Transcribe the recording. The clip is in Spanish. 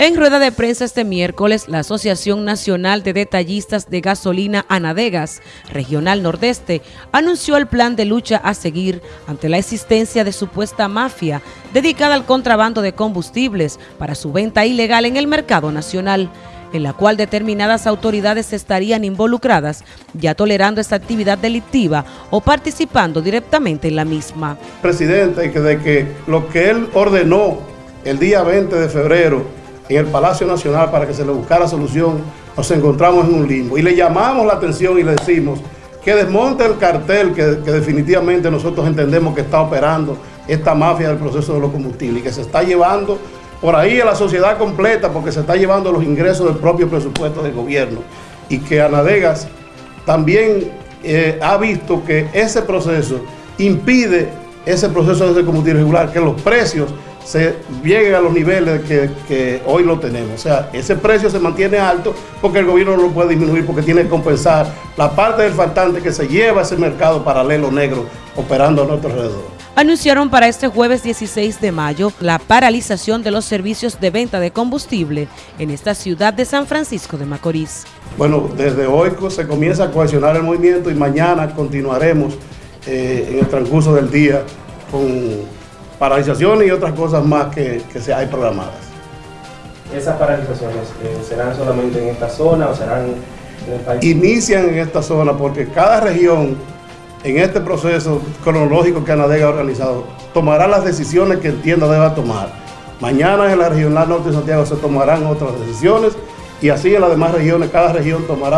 En rueda de prensa este miércoles, la Asociación Nacional de Detallistas de Gasolina Anadegas, Regional Nordeste, anunció el plan de lucha a seguir ante la existencia de supuesta mafia dedicada al contrabando de combustibles para su venta ilegal en el mercado nacional, en la cual determinadas autoridades estarían involucradas, ya tolerando esta actividad delictiva o participando directamente en la misma. Presidente, de que lo que él ordenó el día 20 de febrero en el Palacio Nacional para que se le buscara solución, nos encontramos en un limbo. Y le llamamos la atención y le decimos que desmonte el cartel que, definitivamente nosotros entendemos que está operando esta mafia del proceso de los combustibles y que se está llevando por ahí a la sociedad completa porque se está llevando los ingresos del propio presupuesto del gobierno y que Anadegas también eh, ha visto que ese proceso impide ese proceso de combustible regular, que los precios se llegue a los niveles que, hoy lo tenemos. O sea, ese precio se mantiene alto porque el gobierno no lo puede disminuir porque tiene que compensar la parte del faltante que se lleva a ese mercado paralelo negro operando a nuestro alrededor. Anunciaron para este jueves 16 de mayo la paralización de los servicios de venta de combustible en esta ciudad de San Francisco de Macorís. Bueno, desde hoy se comienza a cohesionar el movimiento y mañana continuaremos eh, en el transcurso del día con paralizaciones y otras cosas más que, se hay programadas. ¿Esas paralizaciones eh, serán solamente en esta zona o serán en el país? Inician en esta zona porque cada región en este proceso cronológico que ANADEGA ha organizado tomará las decisiones que entienda deba tomar. Mañana en la regional norte de Santiago se tomarán otras decisiones y así en las demás regiones cada región tomará